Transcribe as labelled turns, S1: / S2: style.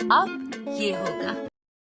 S1: अब ये होगा।